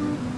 Mm-hmm.